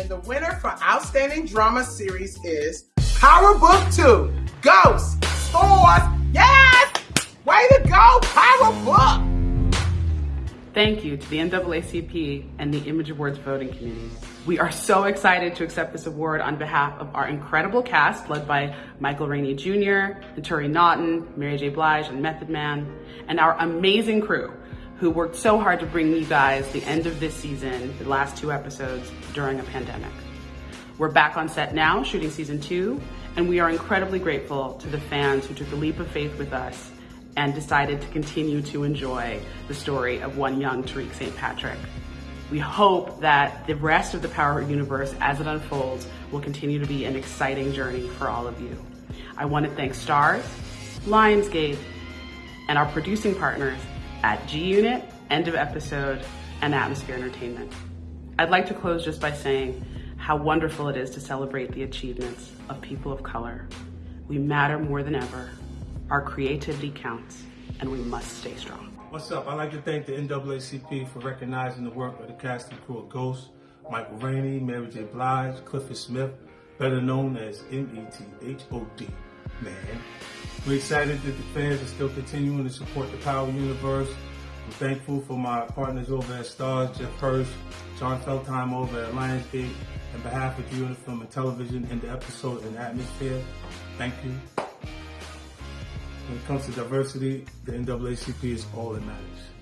And the winner for Outstanding Drama Series is Power Book 2 Ghost Starz. Yes! Way to go, Power Book! Thank you to the NAACP and the Image Awards voting committee. We are so excited to accept this award on behalf of our incredible cast led by Michael Rainey Jr., Naturi Naughton, Mary J. Blige, and Method Man, and our amazing crew who worked so hard to bring you guys the end of this season, the last two episodes during a pandemic. We're back on set now, shooting season two, and we are incredibly grateful to the fans who took the leap of faith with us and decided to continue to enjoy the story of one young Tariq St. Patrick. We hope that the rest of the Power universe, as it unfolds, will continue to be an exciting journey for all of you. I want to thank Starz, Lionsgate, and our producing partners at G Unit, End of Episode, and Atmosphere Entertainment. I'd like to close just by saying how wonderful it is to celebrate the achievements of people of color. We matter more than ever. Our creativity counts, and we must stay strong. What's up? I'd like to thank the NAACP for recognizing the work of the cast and crew of Ghost, Michael Rainey, Mary J. Blige, Clifford Smith, better known as M-E-T-H-O-D, man. We're excited that the fans are still continuing to support the Power Universe. I'm thankful for my partners over at Starz, Jeff Hirsch, Jon Feltheimer over at Lionsgate. On behalf of you and Film and Television and the episode and atmosphere, thank you. When it comes to diversity, the NAACP is all that matters.